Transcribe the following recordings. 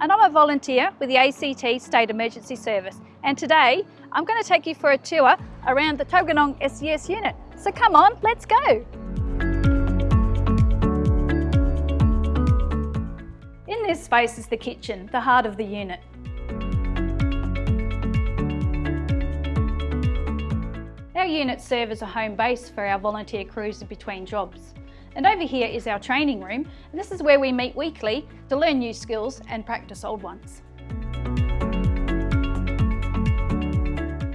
and I'm a volunteer with the ACT State Emergency Service and today I'm going to take you for a tour around the Tuggeranong SES unit. So come on, let's go! In this space is the kitchen, the heart of the unit. Our units serve as a home base for our volunteer crews in between jobs. And over here is our training room, and this is where we meet weekly to learn new skills and practice old ones.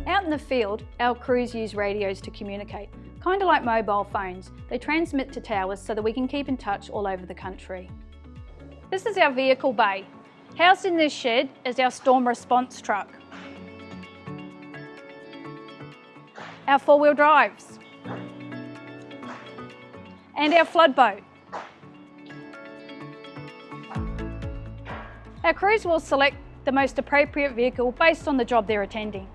Out in the field, our crews use radios to communicate, kind of like mobile phones. They transmit to towers so that we can keep in touch all over the country. This is our vehicle bay. Housed in this shed is our storm response truck. our four-wheel drives, and our flood boat. Our crews will select the most appropriate vehicle based on the job they're attending.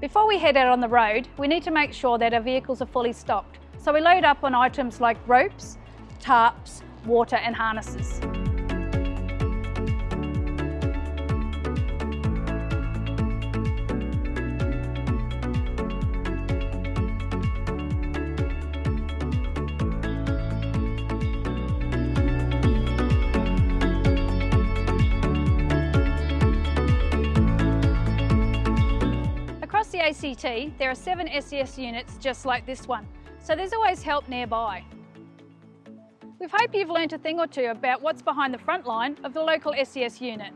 Before we head out on the road, we need to make sure that our vehicles are fully stocked. So we load up on items like ropes, tarps, water and harnesses. ACT, there are seven SES units just like this one, so there's always help nearby. We hope you've learnt a thing or two about what's behind the front line of the local SES unit.